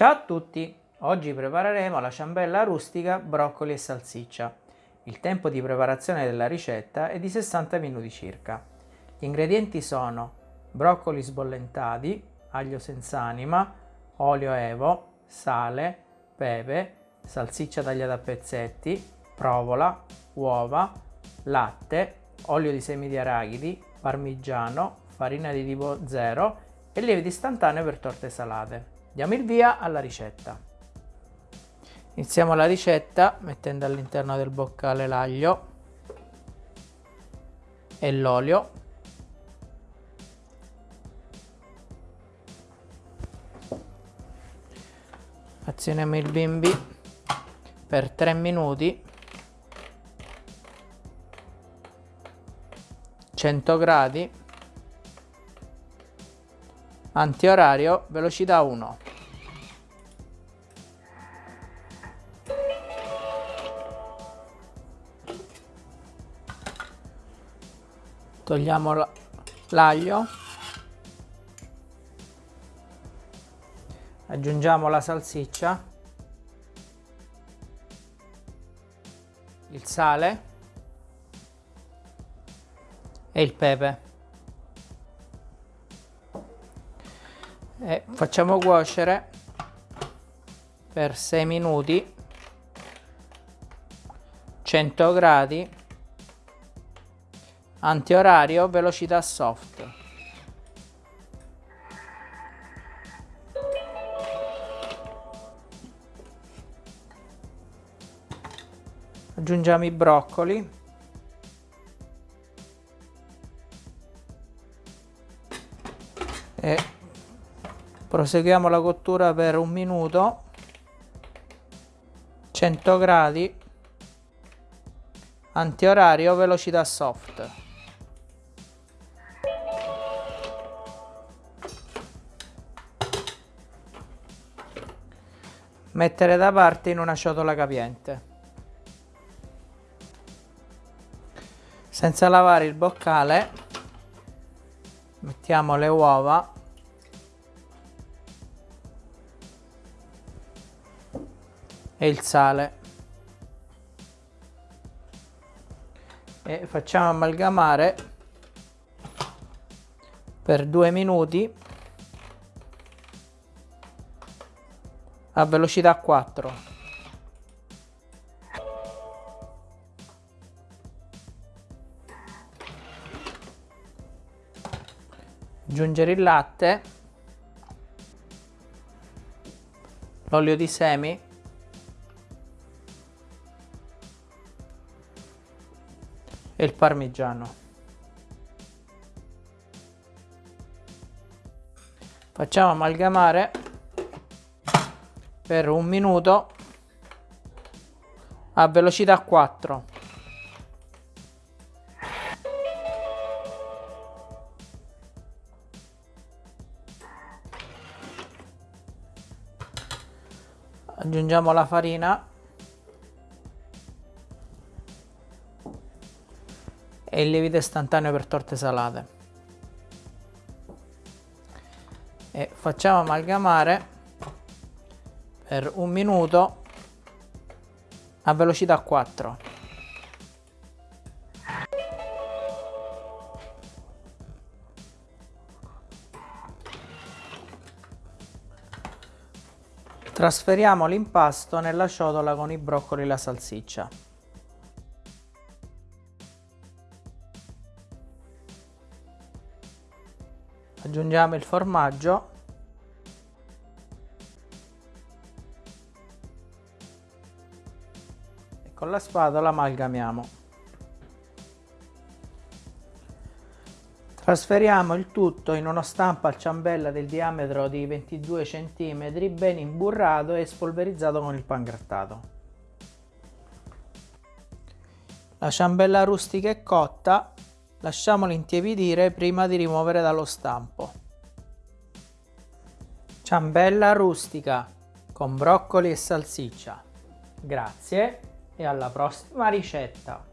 Ciao a tutti! Oggi prepareremo la ciambella rustica, broccoli e salsiccia. Il tempo di preparazione della ricetta è di 60 minuti circa. Gli ingredienti sono broccoli sbollentati, aglio senza anima, olio evo, sale, pepe, salsiccia tagliata a pezzetti, provola, uova, latte, olio di semi di arachidi, parmigiano, farina di tipo 0 e lievito istantaneo per torte salate. Diamo il via alla ricetta. Iniziamo la ricetta mettendo all'interno del boccale l'aglio e l'olio. Azioniamo il bimbi per 3 minuti 100 gradi antiorario velocità 1 togliamo l'aglio. Aggiungiamo la salsiccia. Il sale. E il pepe e facciamo cuocere per 6 minuti. 100 gradi. Antiorario velocità soft. Aggiungiamo i broccoli. E proseguiamo la cottura per un minuto. 100 gradi. Antiorario velocità soft. Mettere da parte in una ciotola capiente. Senza lavare il boccale mettiamo le uova e il sale. E facciamo amalgamare per due minuti a velocità 4 aggiungere il latte l'olio di semi e il parmigiano. Facciamo amalgamare per un minuto a velocità 4. Aggiungiamo la farina e il lievito istantaneo per torte salate. E facciamo amalgamare per un minuto a velocità 4 trasferiamo l'impasto nella ciotola con i broccoli e la salsiccia aggiungiamo il formaggio. E con la spatola amalgamiamo. Trasferiamo il tutto in uno stampo al ciambella del diametro di 22 cm ben imburrato e spolverizzato con il pangrattato la ciambella rustica è cotta Lasciamolo intiepidire prima di rimuovere dallo stampo. Ciambella rustica con broccoli e salsiccia. Grazie e alla prossima ricetta!